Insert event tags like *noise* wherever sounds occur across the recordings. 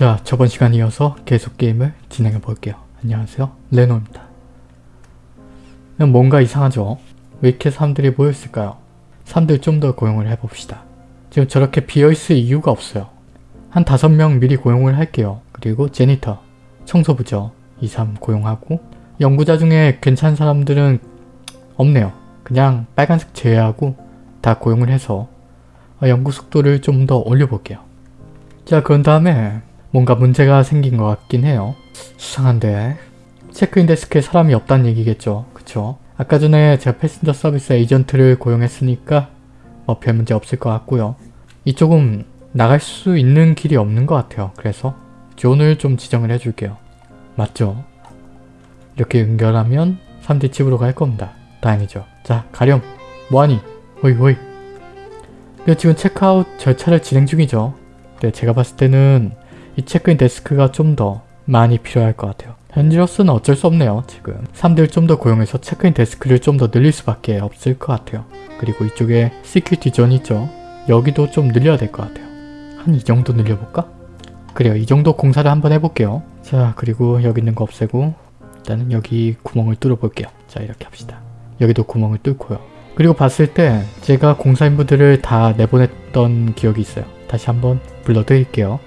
자 저번 시간 이어서 계속 게임을 진행해 볼게요. 안녕하세요 레노입니다. 뭔가 이상하죠? 왜 이렇게 사람들이 모여있을까요? 사람들 좀 더 고용을 해봅시다. 지금 저렇게 비어있을 이유가 없어요. 한 다섯 명 미리 고용을 할게요. 그리고 제니터, 청소부죠. 2, 3 고용하고 연구자 중에 괜찮은 사람들은 없네요. 그냥 빨간색 제외하고 다 고용을 해서 연구 속도를 좀 더 올려볼게요. 자 그런 다음에 뭔가 문제가 생긴 것 같긴 해요. 수상한데 체크인 데스크에 사람이 없다는 얘기겠죠. 그쵸? 아까 전에 제가 passenger service agent를 고용했으니까 뭐 별 문제 없을 것 같고요. 이쪽은 나갈 수 있는 길이 없는 것 같아요. 그래서 zone을 좀 지정을 해줄게요. 맞죠? 이렇게 연결하면 3D 집으로 갈 겁니다. 다행이죠. 자 가렴 뭐하니? 호이 호이 지금 체크아웃 절차를 진행 중이죠. 네 제가 봤을 때는 이 체크인 데스크가 좀 더 많이 필요할 것 같아요. 현지로서는 어쩔 수 없네요. 지금 사람들 좀더 고용해서 체크인 데스크를 좀 더 늘릴 수밖에 없을 것 같아요. 그리고 이쪽에 security zone 있죠. 여기도 좀 늘려야 될 것 같아요. 한 이 정도 늘려볼까? 그래요. 이 정도 공사를 한번 해볼게요. 자 그리고 여기 있는 거 없애고 일단은 여기 구멍을 뚫어 볼게요. 자 이렇게 합시다. 여기도 구멍을 뚫고요. 그리고 봤을 때 제가 공사인분들을 다 내보냈던 기억이 있어요. 다시 한번 불러드릴게요.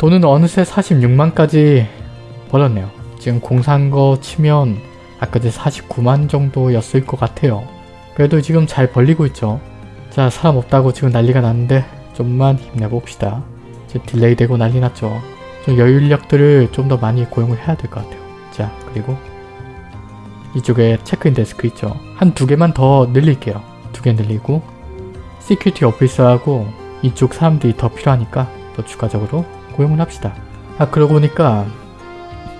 돈은 어느새 46만까지 벌었네요. 지금 공사한 거 치면 아까 제 49만 정도였을 것 같아요. 그래도 지금 잘 벌리고 있죠. 자 사람 없다고 지금 난리가 났는데 좀만 힘내봅시다. 이제 delay 되고 난리 났죠. 좀 여유 인력들을 좀 더 많이 고용을 해야 될 것 같아요. 자 그리고 이쪽에 체크인 데스크 있죠. 한 두 개만 더 늘릴게요. 두 개 늘리고 security officer하고 이쪽 사람들이 더 필요하니까 또 추가적으로 고용을 합시다. 아 그러고 보니까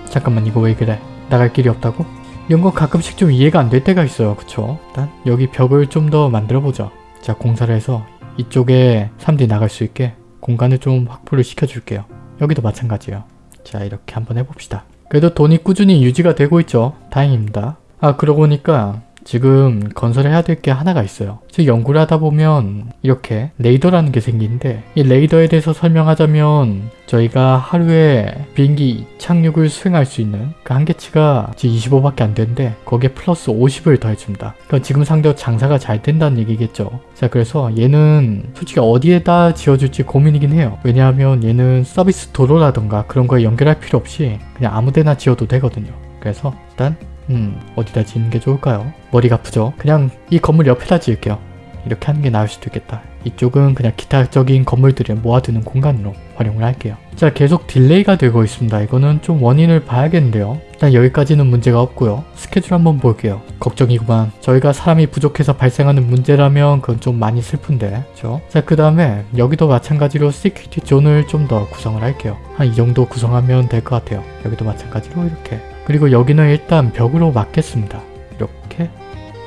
잠깐만 이거 왜 그래? 나갈 길이 없다고? 이런 거 가끔씩 좀 이해가 안 될 때가 있어요. 그쵸? 일단 여기 벽을 좀 더 만들어보죠. 자 공사를 해서 이쪽에 사람들이 나갈 수 있게 공간을 좀 확보를 시켜줄게요. 여기도 마찬가지예요. 자 이렇게 한번 해봅시다. 그래도 돈이 꾸준히 유지가 되고 있죠. 다행입니다. 아 그러고 보니까 지금 건설해야 될 게 하나가 있어요. 즉 연구를 하다 보면 이렇게 레이더라는 게 생기는데 이 레이더에 대해서 설명하자면 저희가 하루에 비행기 착륙을 수행할 수 있는 그 한계치가 지금 25밖에 안 되는데 거기에 플러스 50을 더해줍니다. 그러니까 지금 상대로 장사가 잘 된다는 얘기겠죠. 자 그래서 얘는 솔직히 어디에다 지어줄지 고민이긴 해요. 왜냐하면 얘는 서비스 도로라던가 그런 거에 연결할 필요 없이 그냥 아무데나 지어도 되거든요. 그래서 일단 음 어디다 짓는 게 좋을까요? 머리가 아프죠? 그냥 이 건물 옆에다 지을게요. 이렇게 하는 게 나을 수도 있겠다. 이쪽은 그냥 기타적인 건물들을 모아두는 공간으로 활용을 할게요. 자 계속 delay가 되고 있습니다. 이거는 좀 원인을 봐야겠는데요. 일단 여기까지는 문제가 없고요. 스케줄 한번 볼게요. 걱정이구만. 저희가 사람이 부족해서 발생하는 문제라면 그건 좀 많이 슬픈데 그죠? 자 그 다음에 여기도 마찬가지로 security zone을 좀 더 구성을 할게요. 한 이 정도 구성하면 될 것 같아요. 여기도 마찬가지로 이렇게 그리고 여기는 일단 벽으로 막겠습니다. 이렇게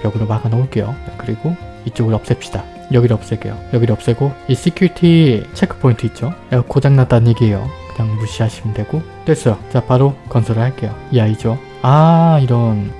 벽으로 막아 놓을게요. 그리고 이쪽을 없앱시다. 여기를 없앨게요. 여기를 없애고 이 security checkpoint 있죠? 고장났다는 얘기예요. 그냥 무시하시면 되고 됐어요. 자 바로 건설을 할게요. 이 아이죠. 아 이런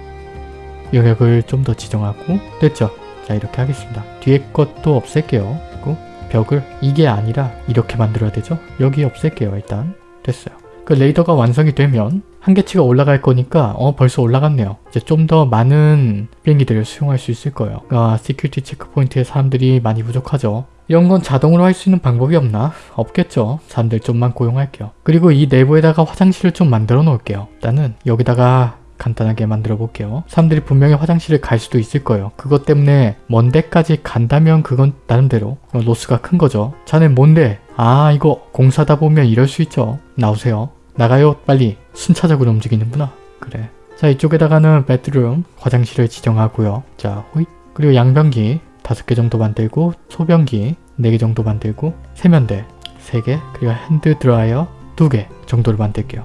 영역을 좀 더 지정하고 됐죠? 자 이렇게 하겠습니다. 뒤에 것도 없앨게요. 그리고 벽을 이게 아니라 이렇게 만들어야 되죠? 여기 없앨게요. 일단 됐어요. 그 레이더가 완성이 되면 한계치가 올라갈 거니까 어 벌써 올라갔네요. 이제 좀 더 많은 비행기들을 수용할 수 있을 거예요. 아 security checkpoint에 사람들이 많이 부족하죠. 이런 건 자동으로 할 수 있는 방법이 없나? 없겠죠. 사람들 좀만 고용할게요. 그리고 이 내부에다가 화장실을 좀 만들어 놓을게요. 일단은 여기다가 간단하게 만들어 볼게요. 사람들이 분명히 화장실을 갈 수도 있을 거예요. 그것 때문에 먼 데까지 간다면 그건 나름대로 loss가 큰 거죠. 자넨 뭔데? 아 이거 공사다 보면 이럴 수 있죠. 나오세요. 나가요 빨리. 순차적으로 움직이는구나. 그래. 자 이쪽에다가는 bathroom 화장실을 지정하고요. 자 호잇 그리고 양변기 5개 정도 만들고 소변기 4개 정도 만들고 세면대 3개 그리고 hand dryer 2개 정도를 만들게요.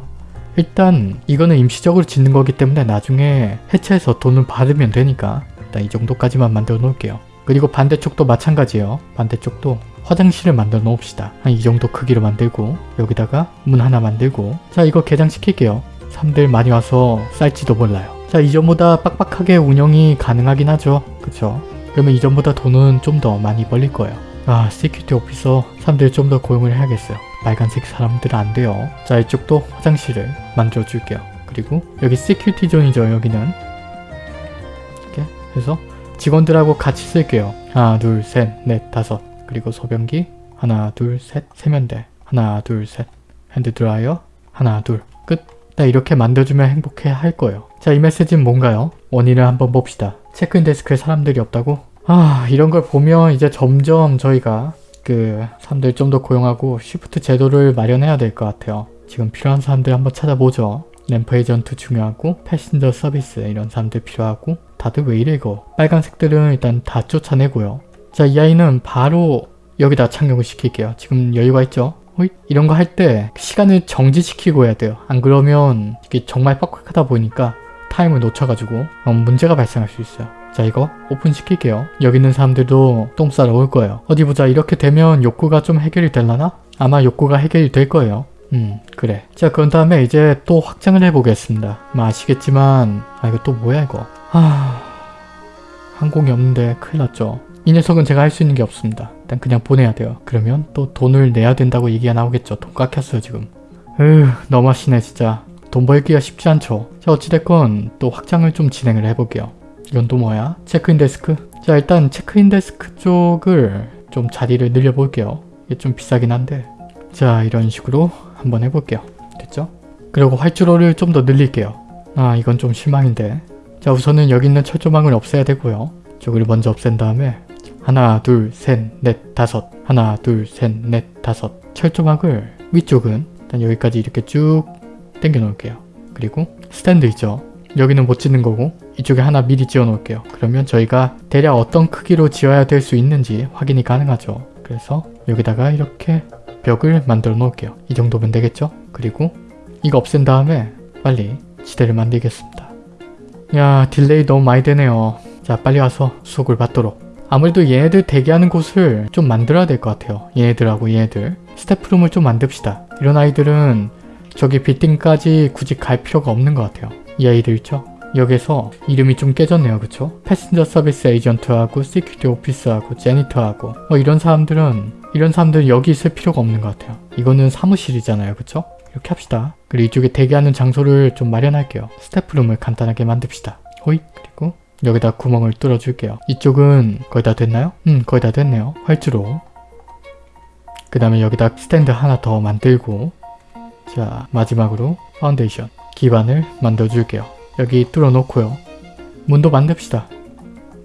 일단 이거는 임시적으로 짓는 거기 때문에 나중에 해체해서 돈을 받으면 되니까 일단 이 정도까지만 만들어 놓을게요. 그리고 반대쪽도 마찬가지예요. 반대쪽도 화장실을 만들어 놓읍시다. 한 이 정도 크기로 만들고 여기다가 문 하나 만들고 자 이거 개장시킬게요. 사람들 많이 와서 쌀지도 몰라요. 자 이전보다 빡빡하게 운영이 가능하긴 하죠. 그쵸? 그러면 이전보다 돈은 좀 더 많이 벌릴 거예요. 아 security officer 사람들 좀 더 고용을 해야겠어요. 빨간색 사람들은 안 돼요. 자 이쪽도 화장실을 만들어 줄게요. 그리고 여기 security zone이죠 여기는 이렇게 해서 직원들하고 같이 쓸게요. 하나 둘 셋 넷 다섯 그리고 소변기 하나 둘 셋 세면대 하나 둘 셋 hand dryer 하나 둘 끝. 나 이렇게 만들어주면 행복해 할 거예요. 자 이 메시지는 뭔가요? 원인을 한번 봅시다. 체크인 데스크에 사람들이 없다고? 아 이런 걸 보면 이제 점점 저희가 그 사람들 좀 더 고용하고 shift 제도를 마련해야 될 것 같아요. 지금 필요한 사람들 한번 찾아보죠. ramp agent 중요하고 passenger service 이런 사람들 필요하고 다들 왜 이래 이거 빨간색들은 일단 다 쫓아내고요. 자 이 아이는 바로 여기다 착용을 시킬게요. 지금 여유가 있죠? 호잇. 이런 거 할 때 시간을 정지시키고 해야 돼요. 안 그러면 이게 정말 빡빡하다 보니까 타임을 놓쳐가지고 어, 문제가 발생할 수 있어요. 자 이거 오픈 시킬게요. 여기 있는 사람들도 똥 싸러 올 거예요. 어디 보자 이렇게 되면 욕구가 좀 해결이 될라나? 아마 욕구가 해결이 될 거예요. 음 그래. 자 그런 다음에 이제 또 확장을 해보겠습니다. 뭐 아시겠지만 아 이거 또 뭐야 이거. 하... 항공이 없는데 큰일 났죠. 이 녀석은 제가 할 수 있는 게 없습니다. 일단 그냥 보내야 돼요. 그러면 또 돈을 내야 된다고 얘기가 나오겠죠. 돈 깎였어요 지금. 으 너무하시네 진짜. 돈 벌기가 쉽지 않죠. 자 어찌됐건 또 확장을 좀 진행을 해볼게요. 이건 또 뭐야? 체크인 데스크? 자 일단 체크인 데스크 쪽을 좀 자리를 늘려볼게요. 이게 좀 비싸긴 한데 자 이런 식으로 한번 해볼게요. 됐죠? 그리고 활주로를 좀 더 늘릴게요. 아 이건 좀 실망인데 자 우선은 여기 있는 철조망을 없애야 되고요. 저기를 먼저 없앤 다음에 하나 둘셋넷 다섯 하나 둘셋넷 다섯 철조망을 위쪽은 일단 여기까지 이렇게 쭉 당겨 놓을게요. 그리고 스탠드 있죠? 여기는 못 짓는 거고 이쪽에 하나 미리 지어 놓을게요. 그러면 저희가 대략 어떤 크기로 지어야 될 수 있는지 확인이 가능하죠. 그래서 여기다가 이렇게 벽을 만들어 놓을게요. 이 정도면 되겠죠? 그리고 이거 없앤 다음에 빨리 지대를 만들겠습니다. 야 delay 너무 많이 되네요. 자 빨리 와서 수속을 받도록. 아무래도 얘네들 대기하는 곳을 좀 만들어야 될 것 같아요. 얘네들하고 얘네들. staff room을 좀 만듭시다. 이런 아이들은 저기 빌딩까지 굳이 갈 필요가 없는 것 같아요. 이 아이들 있죠? 여기서 이름이 좀 깨졌네요. 그쵸? passenger service agent하고 security officer하고 janitor하고 뭐 이런 사람들은 이런 사람들은 여기 있을 필요가 없는 것 같아요. 이거는 사무실이잖아요. 그쵸? 이렇게 합시다. 그리고 이쪽에 대기하는 장소를 좀 마련할게요. staff room을 간단하게 만듭시다. 호잇 그리고 여기다 구멍을 뚫어줄게요. 이쪽은 거의 다 됐나요? 음 거의 다 됐네요. 활주로 그 다음에 여기다 스탠드 하나 더 만들고 자 마지막으로 파운데이션 기반을 만들어줄게요. 여기 뚫어놓고요. 문도 만듭시다.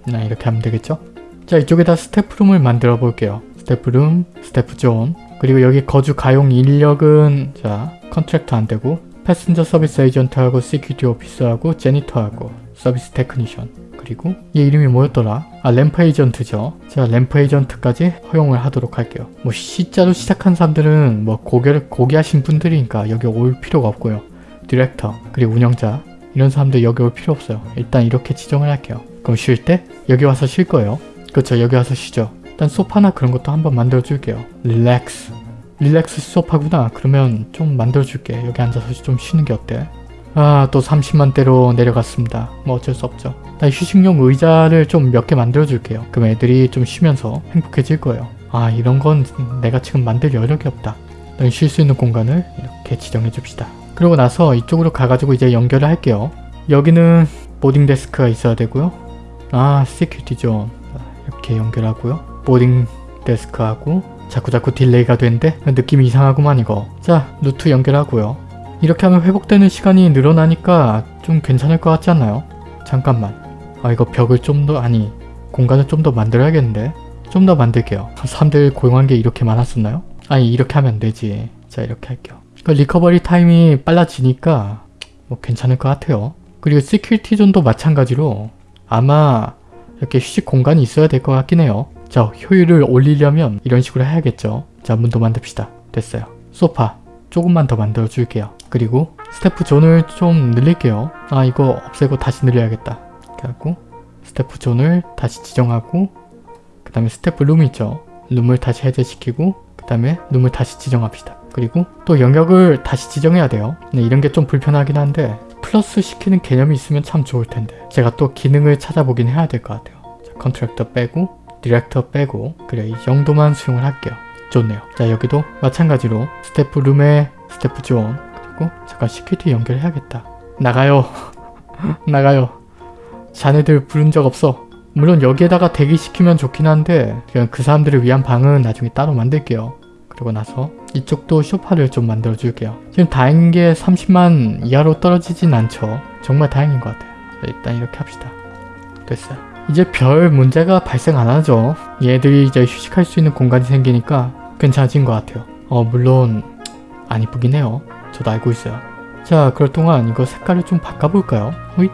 나 이렇게 하면 되겠죠? 자 이쪽에다 staff room을 만들어 볼게요. staff room, staff zone 그리고 여기 거주 가용 인력은 자 contractor 안되고 passenger service agent하고 security officer하고 janitor하고 service technician 그리고 얘 이름이 뭐였더라? 아 ramp agent죠. 자 ramp agent까지 허용을 하도록 할게요. 뭐 C자로 시작한 사람들은 뭐 고개를 고귀하신 분들이니까 여기 올 필요가 없고요. 디렉터 그리고 운영자 이런 사람들 여기 올 필요 없어요. 일단 이렇게 지정을 할게요. 그럼 쉴 때 여기 와서 쉴 거예요. 그렇죠 여기 와서 쉬죠. 일단 소파나 그런 것도 한번 만들어 줄게요. 릴렉스 릴렉스 소파구나. 그러면 좀 만들어 줄게. 여기 앉아서 좀 쉬는 게 어때? 아 또 30만대로 내려갔습니다. 뭐 어쩔 수 없죠. 나 휴식용 의자를 좀 몇 개 만들어 줄게요. 그럼 애들이 좀 쉬면서 행복해질 거예요. 아 이런 건 내가 지금 만들 여력이 없다. 쉴수 있는 공간을 이렇게 지정해 줍시다. 그러고 나서 이쪽으로 가가지고 이제 연결을 할게요. 여기는 boarding desk가 있어야 되고요. 아 security zone 이렇게 연결하고요. boarding desk하고 자꾸자꾸 delay가 되는데 느낌이 이상하구만 이거. 자 루트 연결하고요. 이렇게 하면 회복되는 시간이 늘어나니까 좀 괜찮을 것 같지 않나요? 잠깐만. 아 이거 벽을 좀 더 아니 공간을 좀 더 만들어야겠는데? 좀 더 만들게요. 사람들 고용한 게 이렇게 많았었나요? 아니 이렇게 하면 되지. 자 이렇게 할게요. 그 recovery time이 빨라지니까 뭐 괜찮을 것 같아요. 그리고 security zone도 마찬가지로 아마 이렇게 휴식 공간이 있어야 될 것 같긴 해요. 자 효율을 올리려면 이런 식으로 해야겠죠. 자 문도 만듭시다. 됐어요. 소파 조금만 더 만들어 줄게요. 그리고 staff zone을 좀 늘릴게요. 아 이거 없애고 다시 늘려야겠다. 하고 staff zone을 다시 지정하고 그 다음에 staff room 있죠. 룸을 다시 해제시키고 그 다음에 룸을 다시 지정합시다. 그리고 또 영역을 다시 지정해야 돼요. 네, 이런 게 좀 불편하긴 한데 플러스 시키는 개념이 있으면 참 좋을 텐데 제가 또 기능을 찾아보긴 해야 될 것 같아요. 자, contractor 빼고 디렉터 빼고 그래 이 정도만 수용을 할게요. 좋네요. 자 여기도 마찬가지로 staff room에 staff zone 그리고 잠깐 security 연결해야겠다. 나가요. *laughs* 나가요. 자네들 부른 적 없어. 물론 여기에다가 대기시키면 좋긴 한데 그냥 그 사람들을 위한 방은 나중에 따로 만들게요. 그리고 나서 이쪽도 쇼파를 좀 만들어 줄게요. 지금 다행인 게 30만 이하로 떨어지진 않죠. 정말 다행인 것 같아요. 자, 일단 이렇게 합시다. 됐어요. 이제 별 문제가 발생 안 하죠. 얘들이 이제 휴식할 수 있는 공간이 생기니까 괜찮아진 것 같아요. 어 물론 안 이쁘긴 해요. 저도 알고 있어요. 자 그럴 동안 이거 색깔을 좀 바꿔볼까요? 호잇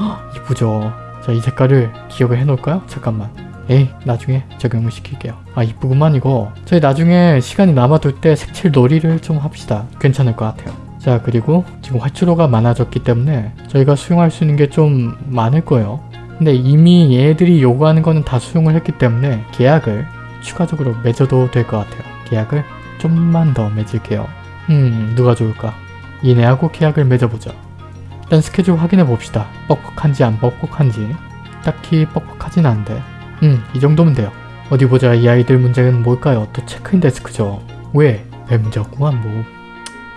헉, 이쁘죠. 자 이 색깔을 기억을 해놓을까요? 잠깐만. 에이 나중에 적용을 시킬게요. 아 이쁘구만 이거. 저희 나중에 시간이 남아돌 때 색칠 놀이를 좀 합시다. 괜찮을 것 같아요. 자 그리고 지금 활주로가 많아졌기 때문에 저희가 수용할 수 있는 게 좀 많을 거예요. 근데 이미 얘들이 요구하는 거는 다 수용을 했기 때문에 계약을 추가적으로 맺어도 될 것 같아요. 계약을 좀만 더 맺을게요. 음 누가 좋을까? 얘네하고 계약을 맺어보자. 일단 스케줄 확인해 봅시다. 뻑뻑한지 안 뻑뻑한지. 딱히 뻑뻑하진 않은데. 음, 이 정도면 돼요. 어디 보자. 이 아이들 문제는 뭘까요? 또 체크인 데스크죠. 왜? 없구만 뭐.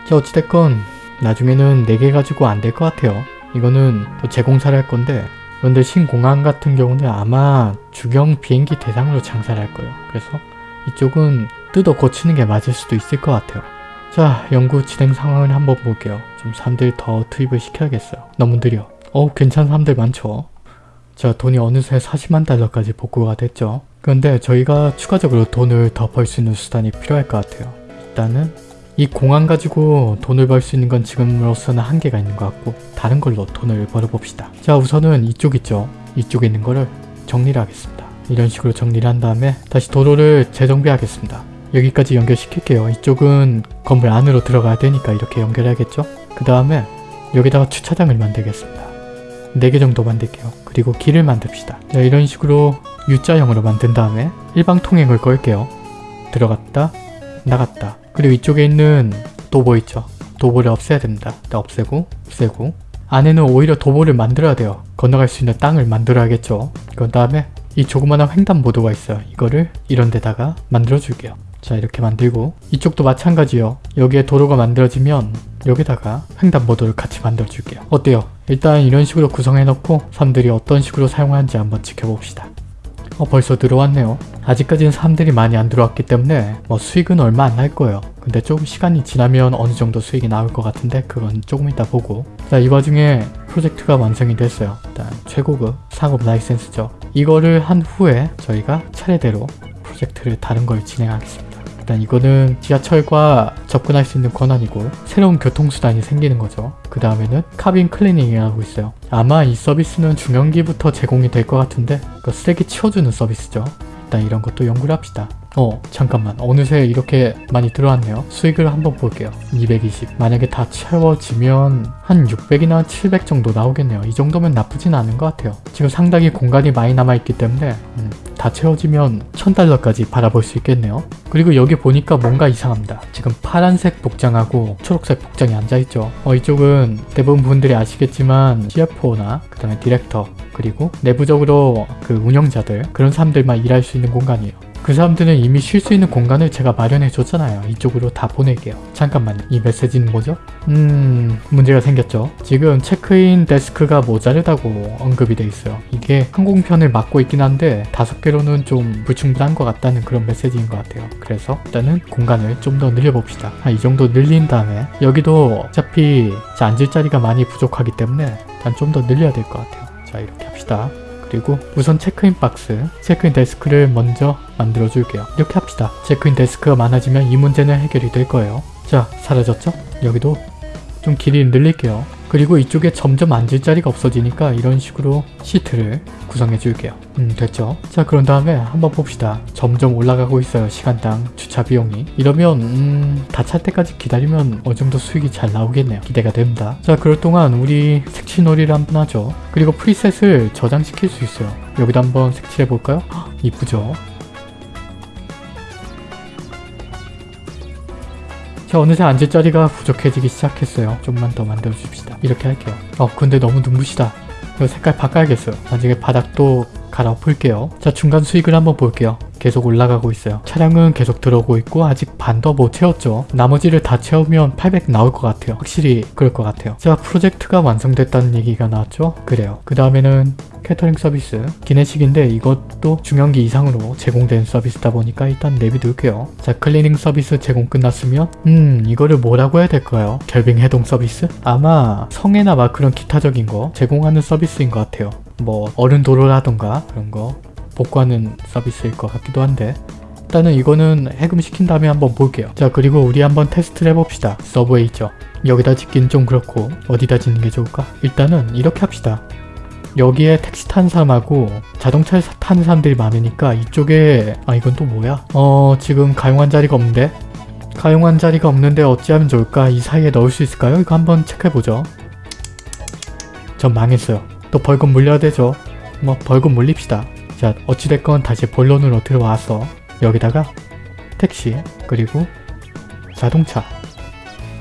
자, 어찌됐건 나중에는 4개 가지고 안 될 것 같아요. 이거는 또 재공사를 할 건데 그런데 신공항 같은 경우는 아마 주경 비행기 대상으로 장사를 할 거예요. 그래서 이쪽은 뜯어 고치는 게 맞을 수도 있을 것 같아요. 자, 연구 진행 상황을 한번 볼게요. 좀 사람들 더 투입을 시켜야겠어요. 너무 느려. 어우, 괜찮은 사람들 많죠. 자, 돈이 어느새 40만 달러까지 복구가 됐죠. 그런데 저희가 추가적으로 돈을 더 벌 수 있는 수단이 필요할 것 같아요. 일단은 이 공항 가지고 돈을 벌 수 있는 건 지금으로서는 한계가 있는 것 같고 다른 걸로 돈을 벌어봅시다. 자, 우선은 이쪽 있죠. 이쪽에 있는 거를 정리를 하겠습니다. 이런 식으로 정리를 한 다음에 다시 도로를 재정비하겠습니다. 여기까지 연결시킬게요. 이쪽은 건물 안으로 들어가야 되니까 이렇게 연결해야겠죠? 그 다음에 여기다가 주차장을 만들겠습니다. 4개 정도 만들게요. 그리고 길을 만듭시다. 자, 이런 식으로 U자형으로 만든 다음에 일방 통행을 걸게요. 들어갔다, 나갔다. 그리고 이쪽에 있는 도보 있죠? 도보를 없애야 됩니다. 일단 없애고, 없애고. 안에는 오히려 도보를 만들어야 돼요. 건너갈 수 있는 땅을 만들어야겠죠? 그 다음에 이 조그마한 횡단보도가 있어요. 이거를 이런 데다가 만들어 줄게요. 자 이렇게 만들고 이쪽도 마찬가지요. 여기에 도로가 만들어지면 여기다가 횡단보도를 같이 만들어 줄게요. 어때요? 일단 이런 식으로 구성해 놓고 사람들이 어떤 식으로 사용하는지 한번 지켜봅시다. 어 벌써 들어왔네요. 아직까지는 사람들이 많이 안 들어왔기 때문에 뭐 수익은 얼마 안 날 거예요. 근데 조금 시간이 지나면 어느 정도 수익이 나올 것 같은데 그건 조금 이따 보고 자 이 와중에 프로젝트가 완성이 됐어요. 일단 최고급 상업 라이센스죠. 이거를 한 후에 저희가 차례대로 프로젝트를 다른 걸 진행하겠습니다. 일단 이거는 지하철과 접근할 수 있는 권한이고 새로운 교통수단이 생기는 거죠. 그 다음에는 cabin cleaning이라고 있어요. 아마 이 서비스는 중형기부터 제공이 될 것 같은데 그 쓰레기 치워주는 서비스죠. 일단 이런 것도 연구를 합시다. 어 잠깐만 어느새 이렇게 많이 들어왔네요. 수익을 한번 볼게요. 220 만약에 다 채워지면 한 600이나 700 정도 나오겠네요. 이 정도면 나쁘진 않은 것 같아요. 지금 상당히 공간이 많이 남아있기 때문에 음, 다 채워지면 1000달러까지 바라볼 수 있겠네요. 그리고 여기 보니까 뭔가 이상합니다. 지금 파란색 복장하고 초록색 복장이 앉아있죠. 어 이쪽은 대부분 분들이 아시겠지만 CFO나 그 다음에 디렉터 그리고 내부적으로 그 운영자들 그런 사람들만 일할 수 있는 공간이에요. 그 사람들은 이미 쉴 수 있는 공간을 제가 마련해 줬잖아요. 이쪽으로 다 보낼게요. 잠깐만요. 이 메시지는 뭐죠? 음... 문제가 생겼죠. 지금 체크인 데스크가 모자르다고 언급이 돼 있어요. 이게 항공편을 맡고 있긴 한데 다섯 개로는 좀 불충분한 것 같다는 그런 메시지인 것 같아요. 그래서 일단은 공간을 좀 더 늘려봅시다. 한 이 정도 늘린 다음에 여기도 어차피 앉을 자리가 많이 부족하기 때문에 일단 좀 더 늘려야 될 것 같아요. 자 이렇게 합시다. 그리고 우선 체크인 박스, 체크인 데스크를 먼저 만들어 줄게요. 이렇게 합시다. 체크인 데스크가 많아지면 이 문제는 해결이 될 거예요. 자, 사라졌죠? 여기도 좀 길이를 늘릴게요. 그리고 이쪽에 점점 앉을 자리가 없어지니까 이런 식으로 시트를 구성해 줄게요. 음 됐죠? 자 그런 다음에 한번 봅시다. 점점 올라가고 있어요. 시간당 주차 비용이. 이러면 음 다 찰 때까지 기다리면 어느 정도 수익이 잘 나오겠네요. 기대가 됩니다. 자 그럴 동안 우리 색칠놀이를 한번 하죠. 그리고 preset을 저장시킬 수 있어요. 여기도 한번 색칠해 볼까요? 헉, 이쁘죠? 자 어느새 앉을 자리가 부족해지기 시작했어요. 좀만 더 만들어 줍시다. 이렇게 할게요. 어 근데 너무 눈부시다. 이거 색깔 바꿔야겠어요. 나중에 바닥도 갈아엎을게요. 자 중간 수익을 한번 볼게요. 계속 올라가고 있어요. 차량은 계속 들어오고 있고 아직 반도 못 채웠죠. 나머지를 다 채우면 800 나올 것 같아요. 확실히 그럴 것 같아요. 자 프로젝트가 완성됐다는 얘기가 나왔죠. 그래요. 그 다음에는 캐터링 서비스 기내식인데 이것도 중형기 이상으로 제공된 서비스다 보니까 일단 내비둘게요. 자 클리닝 서비스 제공 끝났으면 음 이거를 뭐라고 해야 될까요? 결빙 해동 서비스? 아마 성에나 막 그런 기타적인 거 제공하는 서비스인 것 같아요. 뭐 얼은 도로라던가 그런 거 복구하는 서비스일 것 같기도 한데 일단은 이거는 해금시킨 다음에 한번 볼게요. 자 그리고 우리 한번 테스트를 해봅시다. subway 있죠. 여기다 짓긴 좀 그렇고 어디다 짓는 게 좋을까? 일단은 이렇게 합시다. 여기에 택시 타는 사람하고 자동차 타는 사람들이 많으니까 이쪽에 아 이건 또 뭐야? 어 지금 가용한 자리가 없는데? 가용한 자리가 없는데 어찌하면 좋을까? 이 사이에 넣을 수 있을까요? 이거 한번 체크해보죠. 전 망했어요. 또 벌금 물려야 되죠. 뭐 벌금 물립시다. 자 어찌됐건 다시 본론으로 들어와서 여기다가 택시 그리고 자동차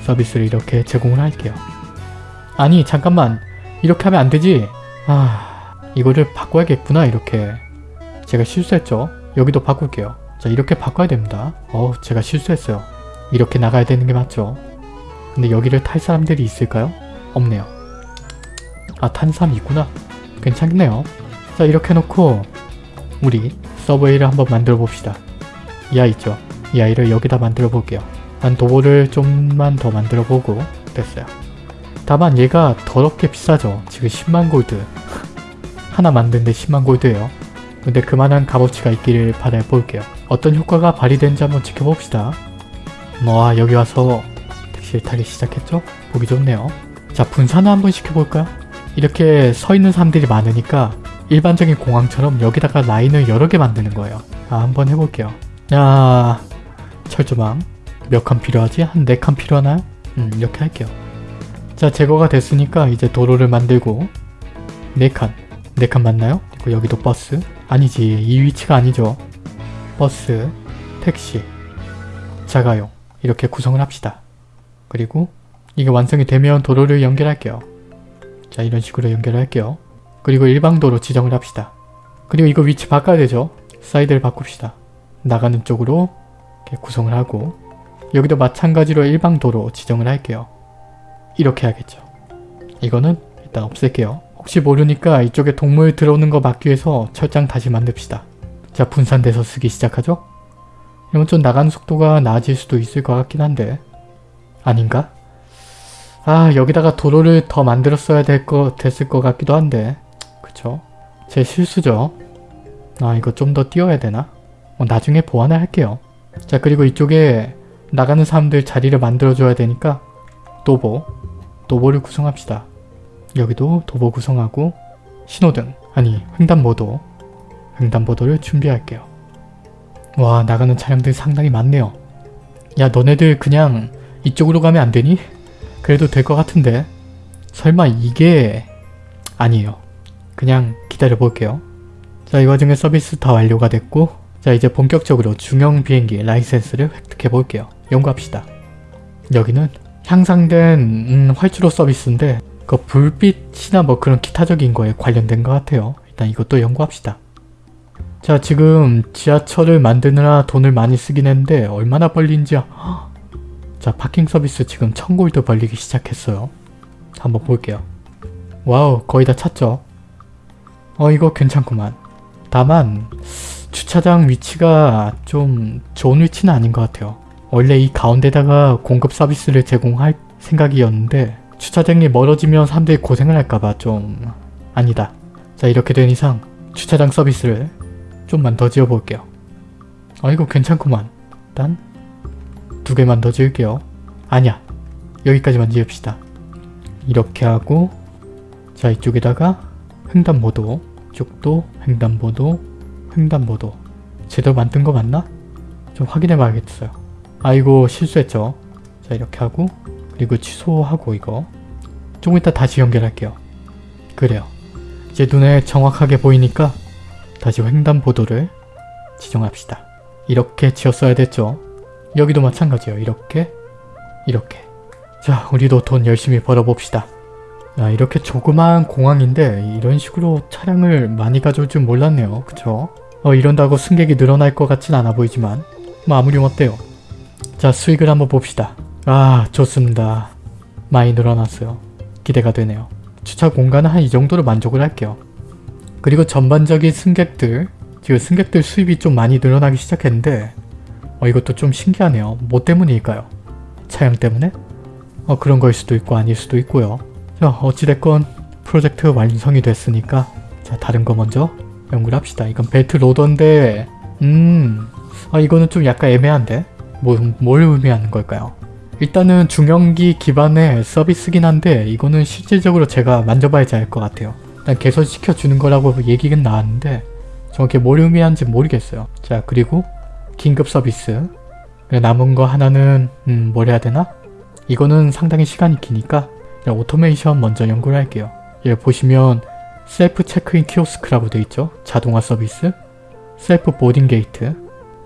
서비스를 이렇게 제공을 할게요. 아니 잠깐만 이렇게 하면 안 되지. 아 이거를 바꿔야겠구나 이렇게 제가 실수했죠. 여기도 바꿀게요. 자 이렇게 바꿔야 됩니다. 어 제가 실수했어요. 이렇게 나가야 되는 게 맞죠. 근데 여기를 탈 사람들이 있을까요? 없네요. 아탄 사람 있구나. 괜찮네요. 자 이렇게 해놓고 우리 서브웨이를 한번 만들어 봅시다. 이 아이 있죠? 이 아이를 여기다 만들어 볼게요. 한 도보를 좀만 더 만들어 보고 됐어요. 다만 얘가 더럽게 비싸죠. 지금 10만 골드. *laughs* 하나 만드는데 10만 골드예요. 근데 그만한 값어치가 있기를 바라볼게요. 어떤 효과가 발휘되는지 한번 지켜봅시다. 와 여기 와서 택시를 타기 시작했죠? 보기 좋네요. 자 분산을 한번 시켜볼까요? 이렇게 서 있는 사람들이 많으니까 일반적인 공항처럼 여기다가 라인을 여러 개 만드는 거예요. 아 한번 해볼게요. 야 철조망 몇 칸 필요하지? 한 네 칸 필요하나요? 음 이렇게 할게요. 자 제거가 됐으니까 이제 도로를 만들고 4칸 4칸 맞나요? 그리고 여기도 버스 아니지 이 위치가 아니죠 버스 택시 자가용 이렇게 구성을 합시다 그리고 이게 완성이 되면 도로를 연결할게요 자 이런 식으로 연결할게요 그리고 일방도로 지정을 합시다 그리고 이거 위치 바꿔야 되죠 사이드를 바꿉시다 나가는 쪽으로 이렇게 구성을 하고 여기도 마찬가지로 일방도로 지정을 할게요 이렇게 해야겠죠. 이거는 일단 없앨게요. 혹시 모르니까 이쪽에 동물 들어오는 거 막기 위해서 철장 다시 만듭시다. 자 분산돼서 쓰기 시작하죠? 이러면 좀 나가는 속도가 나아질 수도 있을 것 같긴 한데 아닌가? 아 여기다가 도로를 더 만들었어야 될 거 됐을 것 같기도 한데 그쵸? 제 실수죠. 아 이거 좀 더 띄워야 되나? 어, 나중에 보완을 할게요. 자 그리고 이쪽에 나가는 사람들 자리를 만들어줘야 되니까 도보 도보를 구성합시다. 여기도 도보 구성하고 신호등 아니 횡단보도 횡단보도를 준비할게요. 와 나가는 차량들 상당히 많네요. 야 너네들 그냥 이쪽으로 가면 안 되니? 그래도 될 것 같은데 설마 이게 아니에요. 그냥 기다려 볼게요. 자 이 와중에 서비스 다 완료가 됐고 자 이제 본격적으로 중형 비행기 라이센스를 획득해 볼게요. 연구합시다. 여기는 향상된 음, 활주로 서비스인데 그 불빛이나 뭐 그런 기타적인 거에 관련된 것 같아요. 일단 이것도 연구합시다. 자 지금 지하철을 만드느라 돈을 많이 쓰긴 했는데 얼마나 벌린지 *gasps* 자 parking 서비스 지금 1000골드 벌리기 시작했어요. 한번 볼게요. wow 거의 다 찼죠? 어 이거 괜찮구만. 다만 주차장 위치가 좀 좋은 위치는 아닌 것 같아요. 원래 이 가운데다가 공급 서비스를 제공할 생각이었는데 주차장이 멀어지면 사람들이 고생을 할까봐 좀 아니다. 자 이렇게 된 이상 주차장 서비스를 좀만 더 지어볼게요. 아 이거 괜찮구만. 일단 두 개만 더 지을게요. 아니야. 여기까지만 지읍시다. 이렇게 하고 자 이쪽에다가 횡단보도 이쪽도 횡단보도 횡단보도 제대로 만든 거 맞나? 좀 확인해 봐야겠어요. 아이고 실수했죠. 자 이렇게 하고 그리고 취소하고 이거 조금 이따 다시 연결할게요. 그래요. 이제 눈에 정확하게 보이니까 다시 횡단보도를 지정합시다. 이렇게 지었어야 됐죠. 여기도 마찬가지예요. 이렇게 이렇게 자 우리도 돈 열심히 벌어봅시다. 야, 이렇게 조그마한 공항인데 이런 식으로 차량을 많이 가져올 줄 몰랐네요. 그쵸? 어 이런다고 승객이 늘어날 것 같진 않아 보이지만 뭐 아무리 어때요. 자 수익을 한번 봅시다. 아 좋습니다. 많이 늘어났어요. 기대가 되네요. 주차 공간은 한 이 정도로 만족을 할게요. 그리고 전반적인 승객들 지금 승객들 수입이 좀 많이 늘어나기 시작했는데 어 이것도 좀 신기하네요. 뭐 때문일까요? 차량 때문에? 어 그런 거일 수도 있고 아닐 수도 있고요. 자 어찌됐건 프로젝트 완성이 됐으니까 자 다른 거 먼저 연구를 합시다. 이건 belt loader인데 음... 아 이거는 좀 약간 애매한데? 뭐, 뭘 의미하는 걸까요? 일단은 중형기 기반의 서비스긴 한데 이거는 실질적으로 제가 만져봐야지 알 것 같아요. 일단 개선시켜주는 거라고 얘기는 나왔는데 정확히 뭘 의미하는지 모르겠어요. 자 그리고 긴급 서비스 남은 거 하나는 음, 뭘 해야 되나? 이거는 상당히 시간이 기니까 오토메이션 먼저 연구를 할게요. 여기 보시면 셀프 체크인 키오스크라고 되어 있죠. 자동화 서비스, self boarding gate,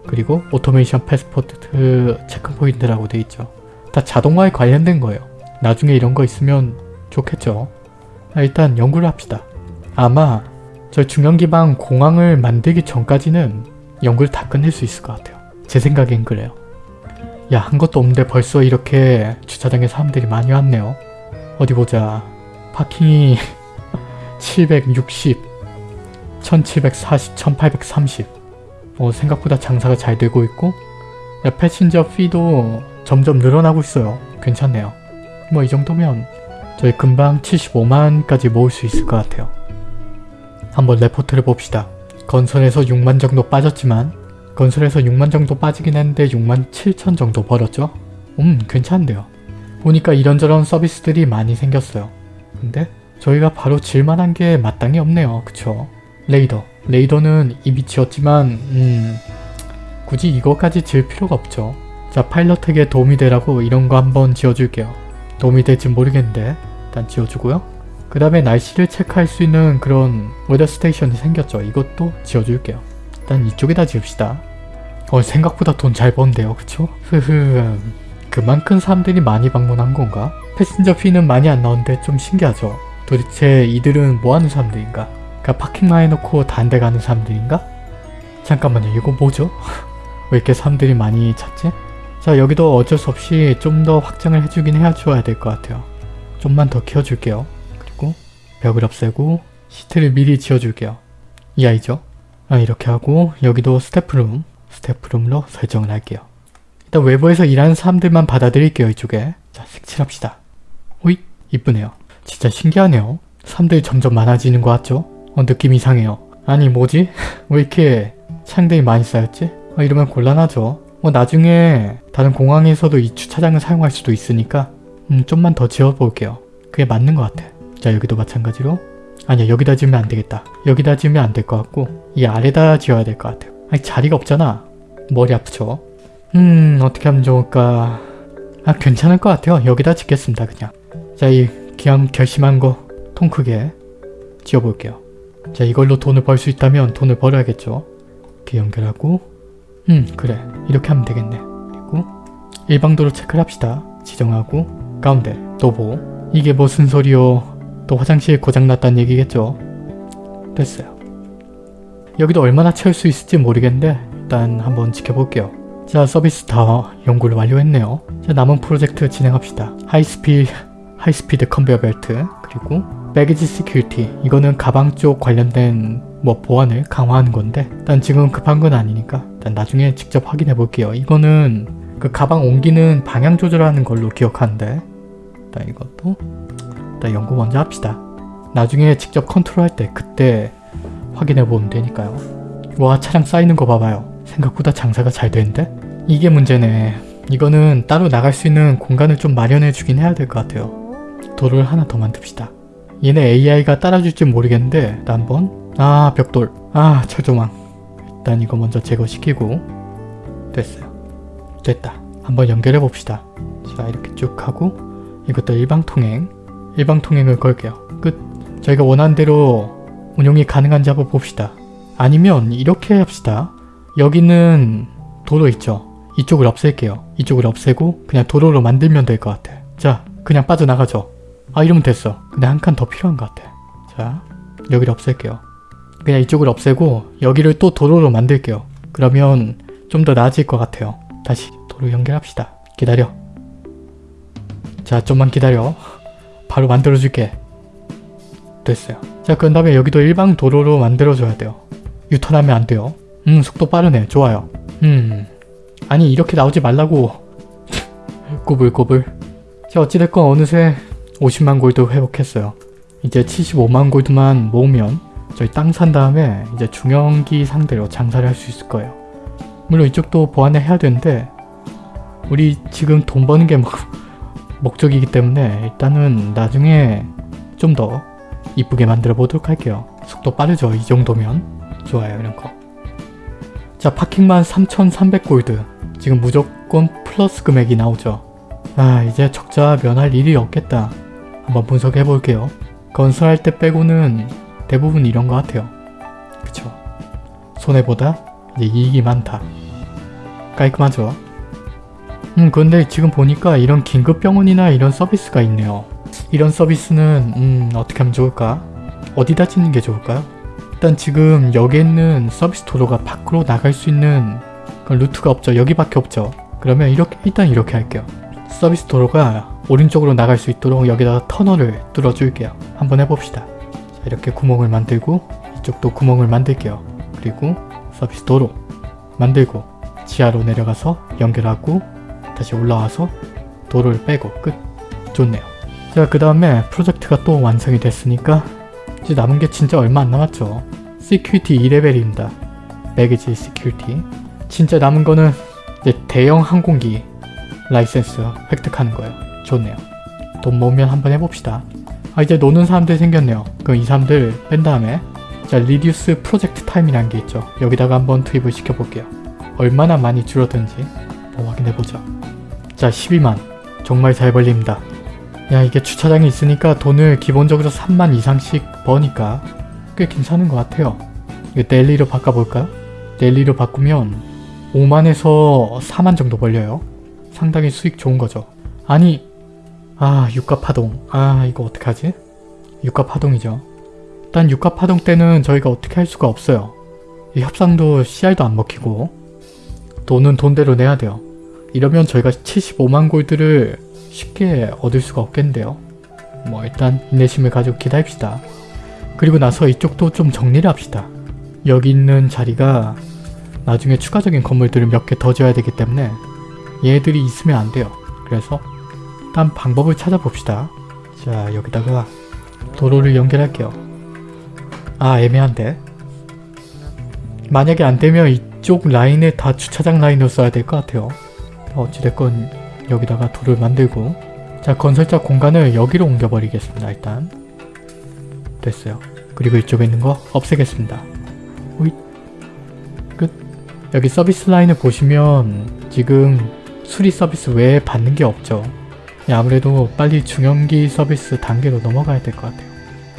그리고 automation passport check point라고 되어 있죠. 다 자동화에 관련된 거예요. 나중에 이런 거 있으면 좋겠죠. 아, 일단 연구를 합시다. 아마 저 중형기반 공항을 만들기 전까지는 연구를 다 끝낼 수 있을 것 같아요. 제 생각엔 그래요. 야, 한 것도 없는데 벌써 이렇게 주차장에 사람들이 많이 왔네요. 어디 보자. parking이 760, 1740, 1830. 어, 생각보다 장사가 잘 되고 있고 야, passenger fee도 점점 늘어나고 있어요. 괜찮네요. 뭐 이 정도면 저희 금방 75만까지 모을 수 있을 것 같아요. 한번 레포트를 봅시다. 건설에서 6만 정도 빠졌지만 건설에서 6만 정도 빠지긴 했는데 6만 7천 정도 벌었죠? 음 괜찮은데요. 보니까 이런저런 서비스들이 많이 생겼어요. 근데 저희가 바로 질만한 게 마땅히 없네요. 그쵸? 레이더. 레이더는 이미 지었지만 음 굳이 이거까지 지을 필요가 없죠. 자 파일럿에게 도움이 되라고 이런 거 한번 지어줄게요. 도움이 될지 모르겠는데 일단 지어주고요. 그 다음에 날씨를 체크할 수 있는 그런 weather station이 생겼죠. 이것도 지어줄게요. 일단 이쪽에다 지읍시다. 어 생각보다 돈 잘 번데요. 그쵸? 흐흐 그만큼 사람들이 많이 방문한 건가? passenger fee는 많이 안 나오는데 좀 신기하죠. 도대체 이들은 뭐하는 사람들인가? 그냥 parking만 해놓고 딴 데 가는 사람들인가? 잠깐만요 이거 뭐죠? *laughs* 왜 이렇게 사람들이 많이 찾지? 자 여기도 어쩔 수 없이 좀 더 확장을 해주긴 해줘야 될 것 같아요. 좀만 더 키워줄게요. 그리고 벽을 없애고 시트를 미리 지어줄게요. 이 아이죠? 아, 이렇게 하고 여기도 스태프룸, 스태프룸으로 설정을 할게요. 일단 외부에서 일하는 사람들만 받아들일게요 이쪽에. 자 색칠합시다. 오이 이쁘네요. 진짜 신기하네요. 사람들이 점점 많아지는 것 같죠? 어 느낌 이상해요. 아니 뭐지? *laughs* 왜 이렇게 창들이 많이 쌓였지? 어, 이러면 곤란하죠. 뭐 나중에 다른 공항에서도 이 주차장을 사용할 수도 있으니까 음 좀만 더 지어볼게요. 그게 맞는 것 같아. 자 여기도 마찬가지로 아니야 여기다 지으면 안 되겠다. 여기다 지으면 안 될 것 같고 이 아래다 지어야 될 것 같아요. 아니 자리가 없잖아. 머리 아프죠? 음 어떻게 하면 좋을까 아 괜찮을 것 같아요. 여기다 짓겠습니다 그냥. 자이 그냥 결심한 거 통 크게 지어볼게요. 자 이걸로 돈을 벌 수 있다면 돈을 벌어야겠죠. 이렇게 연결하고 음 그래 이렇게 하면 되겠네. 그리고 일방도로 체크를 합시다. 지정하고 가운데 도보 이게 무슨 소리요. 또 화장실 고장났다는 얘기겠죠. 됐어요. 여기도 얼마나 채울 수 있을지 모르겠는데 일단 한번 지켜볼게요. 자 서비스 다 연구를 완료했네요. 자 남은 프로젝트 진행합시다. high speed high speed conveyor belt 그리고 baggage security 이거는 가방 쪽 관련된 뭐 보안을 강화하는 건데 일단 지금 급한 건 아니니까 일단 나중에 직접 확인해 볼게요. 이거는 그 가방 옮기는 방향 조절하는 걸로 기억하는데 일단 이것도 일단 연구 먼저 합시다. 나중에 직접 컨트롤 할 때 그때 확인해 보면 되니까요. 와 차량 쌓이는 거 봐봐요. 생각보다 장사가 잘 되는데? 이게 문제네. 이거는 따로 나갈 수 있는 공간을 좀 마련해 주긴 해야 될 것 같아요. 도로를 하나 더 만듭시다. 얘네 AI가 따라줄지 모르겠는데 일단 한번 아 벽돌 아 철조망 일단 이거 먼저 제거시키고 됐어요. 됐다. 한번 연결해 봅시다. 자 이렇게 쭉 하고 이것도 일방통행 일방통행을 걸게요. 끝. 저희가 원하는 대로 운용이 가능한지 한번 봅시다. 아니면 이렇게 합시다. 여기는 도로 있죠. 이쪽을 없앨게요. 이쪽을 없애고 그냥 도로로 만들면 될 것 같아. 자 그냥 빠져나가죠. 아 이러면 됐어. 근데 한 칸 더 필요한 것 같아. 자 여기를 없앨게요. 그냥 이쪽을 없애고 여기를 또 도로로 만들게요. 그러면 좀 더 나아질 것 같아요. 다시 도로 연결합시다. 기다려. 자 좀만 기다려. 바로 만들어줄게. 됐어요. 자 그런 다음에 여기도 일방 도로로 만들어줘야 돼요. 유턴하면 안 돼요. 음 속도 빠르네. 좋아요. 음 아니 이렇게 나오지 말라고. *laughs* 꼬불꼬불. 자 어찌됐건 어느새 50만 골드 회복했어요. 이제 75만 골드만 모으면 저희 땅 산 다음에 이제 중형기 상대로 장사를 할 수 있을 거예요. 물론 이쪽도 보완을 해야 되는데 우리 지금 돈 버는 게 목, *laughs* 목적이기 때문에 일단은 나중에 좀 더 이쁘게 만들어 보도록 할게요. 속도 빠르죠? 이 정도면 좋아요 이런 거. 자 파킹만 3,300골드 지금 무조건 플러스 금액이 나오죠. 아 이제 적자 면할 일이 없겠다. 한번 분석해 볼게요. 건설할 때 빼고는 대부분 이런 것 같아요. 그쵸? 손해보다 이제 이익이 많다. 깔끔하죠? 음 근데 지금 보니까 이런 긴급병원이나 이런 서비스가 있네요. 이런 서비스는 음 어떻게 하면 좋을까? 어디다 짓는 게 좋을까요? 일단 지금 여기 있는 서비스 도로가 밖으로 나갈 수 있는 루트가 없죠. 여기밖에 없죠. 그러면 이렇게 일단 이렇게 할게요. 서비스 도로가 오른쪽으로 나갈 수 있도록 여기다가 터널을 뚫어줄게요. 한번 해봅시다. 자, 이렇게 구멍을 만들고 이쪽도 구멍을 만들게요. 그리고 서비스 도로 만들고 지하로 내려가서 연결하고 다시 올라와서 도로를 빼고 끝. 좋네요. 자, 그 다음에 프로젝트가 또 완성이 됐으니까 이제 남은 게 진짜 얼마 안 남았죠. Security 2레벨입니다. Baggage security. 진짜 남은 거는 이제 대형 항공기 라이센스 획득하는 거예요. 좋네요. 돈 모으면 한번 해봅시다. 아 이제 노는 사람들 생겼네요. 그럼 이 사람들 뺀 다음에 자 reduce project time이라는 게 있죠. 여기다가 한번 투입을 시켜볼게요. 얼마나 많이 줄어든지 한번 확인해보죠. 자 12만 정말 잘 벌립니다. 야 이게 주차장이 있으니까 돈을 기본적으로 3만 이상씩 버니까 꽤 괜찮은 것 같아요. 이거 델리로 바꿔볼까요? 델리로 바꾸면 5만에서 4만 정도 벌려요. 상당히 수익 좋은 거죠. 아니 아 유가 파동 아 이거 어떡하지? 유가 파동이죠. 일단 유가 파동 때는 저희가 어떻게 할 수가 없어요. 이 협상도 CR도 안 먹히고 돈은 돈대로 내야 돼요. 이러면 저희가 75만 골드를 쉽게 얻을 수가 없겠는데요. 뭐 일단 인내심을 가지고 기다립시다. 그리고 나서 이쪽도 좀 정리를 합시다. 여기 있는 자리가 나중에 추가적인 건물들을 몇 개 더 지어야 되기 때문에 얘들이 있으면 안 돼요. 그래서 일단 방법을 찾아봅시다. 자 여기다가 도로를 연결할게요. 아 애매한데? 만약에 안되면 이쪽 라인에 다 주차장 라인으로 써야 될 것 같아요. 어찌됐건 여기다가 도를 만들고 자 건설자 공간을 여기로 옮겨버리겠습니다. 일단 됐어요. 그리고 이쪽에 있는 거 없애겠습니다. 오잇 끝 여기 서비스 라인을 보시면 지금 수리 서비스 외에 받는 게 없죠. 예, 아무래도 빨리 중형기 서비스 단계로 넘어가야 될 것 같아요.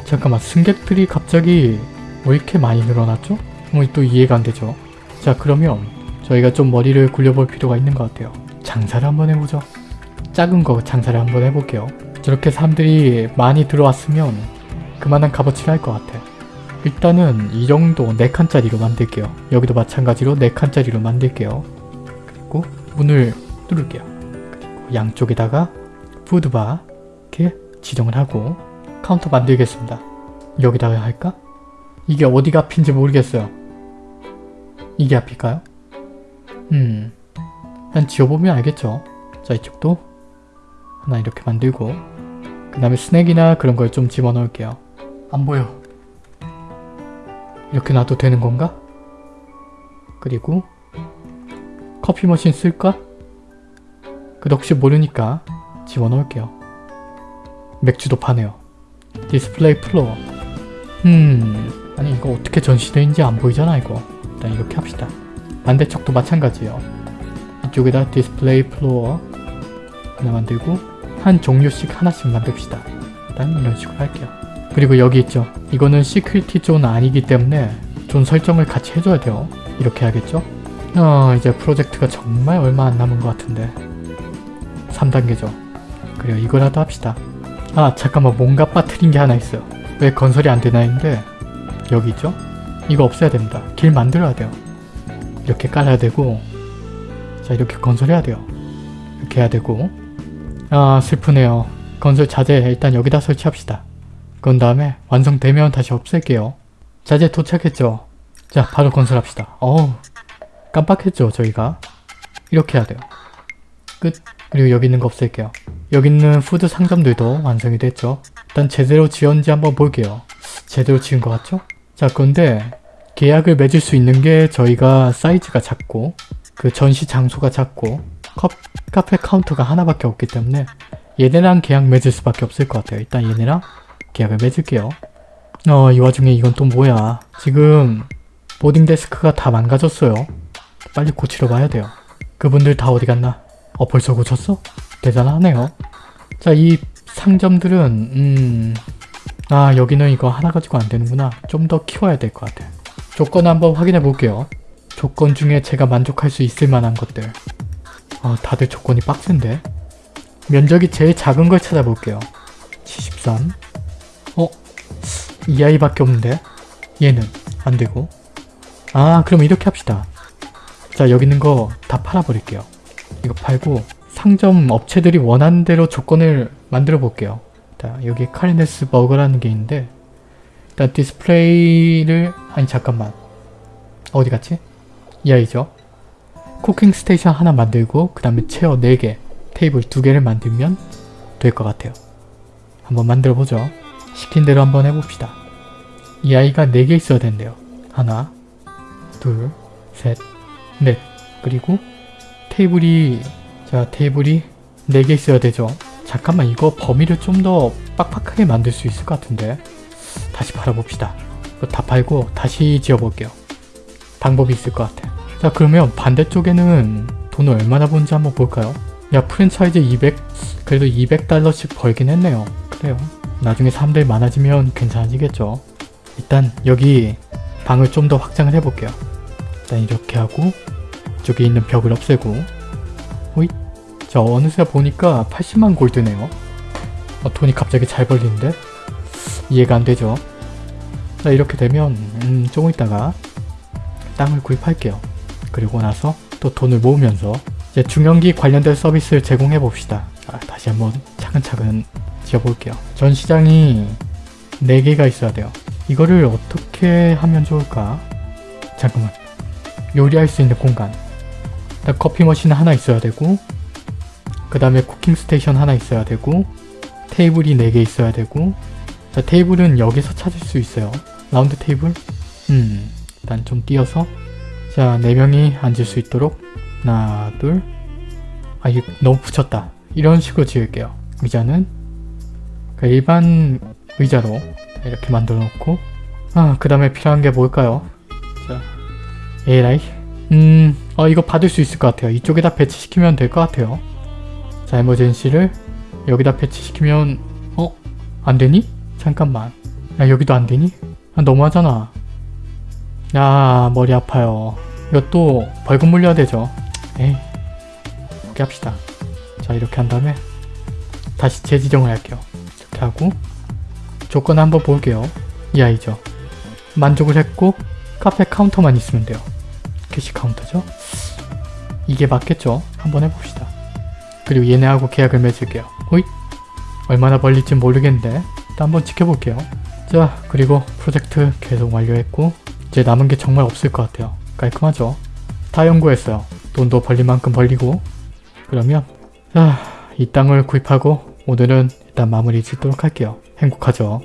잠깐만 승객들이 갑자기 왜 이렇게 많이 늘어났죠? 뭐 또 이해가 안 되죠. 자 그러면 저희가 좀 머리를 굴려볼 필요가 있는 것 같아요. 장사를 한번 해보죠. 작은 거 장사를 한번 해볼게요. 저렇게 사람들이 많이 들어왔으면 그만한 값어치를 할 것 같아요. 일단은 이 정도 4칸짜리로 만들게요. 여기도 마찬가지로 4칸짜리로 만들게요. 그리고 문을 뚫을게요. 그리고 양쪽에다가 푸드바 이렇게 지정을 하고 카운터 만들겠습니다. 여기다가 할까? 이게 어디가 앞인지 모르겠어요. 이게 앞일까요? 음... 그냥 지어보면 알겠죠. 자 이쪽도 하나 이렇게 만들고 그 다음에 스낵이나 그런 걸 좀 집어넣을게요. 안 보여. 이렇게 놔도 되는 건가? 그리고 coffee machine 쓸까? 그도 혹시 모르니까 집어넣을게요. 맥주도 파네요. Display floor. 음... 아니 이거 어떻게 전시되는지 안 보이잖아 이거. 일단 이렇게 합시다. 반대쪽도 마찬가지예요. 이쪽에다 display floor 하나 만들고 한 종류씩 하나씩 만듭시다. 일단 이런 식으로 할게요. 그리고 여기 있죠. 이거는 security zone 아니기 때문에 존 설정을 같이 해줘야 돼요. 이렇게 해야겠죠? 어 이제 프로젝트가 정말 얼마 안 남은 것 같은데 3단계죠. 그래요 이거라도 합시다. 아 잠깐만 뭔가 빠트린 게 하나 있어요. 왜 건설이 안 되나 했는데 여기 있죠? 이거 없애야 됩니다. 길 만들어야 돼요. 이렇게 깔아야 되고 자 이렇게 건설해야 돼요. 이렇게 해야 되고 아 슬프네요. 건설 자재 일단 여기다 설치합시다. 그런 다음에 완성되면 다시 없앨게요. 자재 도착했죠? 자 바로 건설합시다. 어우 깜빡했죠 저희가. 이렇게 해야 돼요. 끝. 그리고 여기 있는 거 없앨게요. 여기 있는 food 상점들도 완성이 됐죠. 일단 제대로 지었는지 한번 볼게요. 제대로 지은 것 같죠? 자 그런데 계약을 맺을 수 있는 게 저희가 사이즈가 작고 그 전시 장소가 작고 컵, 카페 카운터가 하나밖에 없기 때문에 얘네랑 계약 맺을 수밖에 없을 것 같아요. 일단 얘네랑 계약을 맺을게요. 어, 이 와중에 이건 또 뭐야. 지금 보딩 데스크가 다 망가졌어요. 빨리 고치러 가야 돼요. 그분들 다 어디 갔나? 어, 벌써 고쳤어? 대단하네요. 자, 이 상점들은 음... 아, 여기는 이거 하나 가지고 안 되는구나. 좀 더 키워야 될 것 같아. 조건 한번 확인해 볼게요. 조건 중에 제가 만족할 수 있을 만한 것들. 아, 다들 조건이 빡센데? 면적이 제일 작은 걸 찾아볼게요. 73. 어? 이 아이밖에 없는데? 얘는 안 되고. 아, 그럼 이렇게 합시다. 자, 여기 있는 거 다 팔아버릴게요. 이거 팔고 상점 업체들이 원하는 대로 조건을 만들어 볼게요. 자, 여기 카리네스 버거라는 게 있는데 일단 디스플레이를 아니 잠깐만 어디 갔지? 이 아이죠. Cooking station 하나 만들고 그 다음에 chair 4개, 테이블 2개를 만들면 될 것 같아요. 한번 만들어보죠. 시킨 대로 한번 해봅시다. 이 아이가 4개 있어야 된대요. 하나, 둘, 셋, 넷. 그리고 테이블이 자 테이블이 4개 있어야 되죠. 잠깐만 이거 범위를 좀 더 빡빡하게 만들 수 있을 것 같은데 다시. 이거 다 팔고 다시 지어볼게요. 방법이 있을 것 같아. 자 그러면 반대쪽에는 돈을 얼마나 버는지 한번 볼까요? 야 프랜차이즈 200 그래도 200달러씩 벌긴 했네요. 그래요. 나중에 사람들이 많아지면 괜찮아지겠죠. 일단 여기 방을 좀 더 확장을 해볼게요. 일단 이렇게 하고 이쪽에 있는 벽을 없애고 호잇 자 어느새 보니까 80만 골드네요. 어, 돈이 갑자기 잘 벌리는데? 이해가 안 되죠? 자 이렇게 되면 음, 조금 있다가 땅을 구입할게요. 그리고 나서 또 돈을 모으면서 이제 중형기 관련된 서비스를 제공해 봅시다. 자, 다시 한번 차근차근 지어볼게요. 전시장이 4개가 있어야 돼요. 이거를 어떻게 하면 좋을까? 잠깐만. 요리할 수 있는 공간. 일단 커피 머신 하나 있어야 되고 그 다음에 쿠킹 스테이션 하나 있어야 되고 테이블이 4개 있어야 되고 자 테이블은 여기서 찾을 수 있어요. Round table? 음 일단 좀 띄어서 자 4명이 앉을 수 있도록 하나 둘아 이거 너무 붙였다. 이런 식으로 지을게요. 의자는 그 일반 의자로 이렇게 만들어 놓고 아그 다음에 필요한 게 뭘까요? 자 에라이 음, 어, 이거 받을 수 있을 것 같아요. 이쪽에다 배치시키면 될 것 같아요. 자, 에머젠시를 여기다 배치시키면, 어? 안 되니? 잠깐만. 야, 여기도 안 되니? 아, 너무하잖아. 야, 머리 아파요. 이것도 벌금 물려야 되죠. 에이, 이렇게 합시다. 자, 이렇게 한 다음에 다시 재지정을 할게요. 이렇게 하고 조건 한번 볼게요. 이 아이죠. 만족을 했고 카페 카운터만 있으면 돼요. Cash counter죠? 이게 맞겠죠? 한번 해봅시다. 그리고 얘네하고 계약을 맺을게요. 호잇! 얼마나 벌릴지 모르겠는데 일단 한번 지켜볼게요. 자 그리고 프로젝트 계속 완료했고 이제 남은 게 정말 없을 것 같아요. 깔끔하죠? 다 연구했어요. 돈도 벌릴 만큼 벌리고 그러면 자, 이 땅을 구입하고 오늘은 일단 마무리 짓도록 할게요. 행복하죠?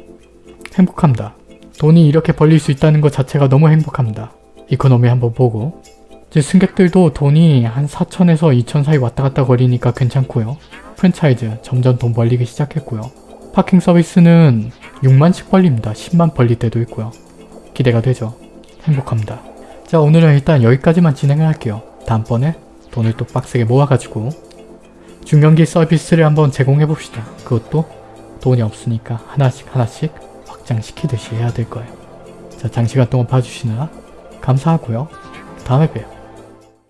행복합니다. 돈이 이렇게 벌릴 수 있다는 것 자체가 너무 행복합니다. Economy 한번 보고 이제 승객들도 돈이 한 4천에서 2천 사이 왔다 갔다 거리니까 괜찮고요. 프랜차이즈 점점 돈 벌리기 시작했고요. Parking service는 6만씩 벌립니다. 10만 벌릴 때도 있고요. 기대가 되죠. 행복합니다. 자 오늘은 일단 여기까지만 진행을 할게요. 다음번에 돈을 또 빡세게 모아가지고 중형기 서비스를 한번 제공해봅시다. 그것도 돈이 없으니까 하나씩 하나씩 확장시키듯이 해야 될 거예요. 자 장시간 동안 봐주시느라 감사하고요. 다음에 봬요.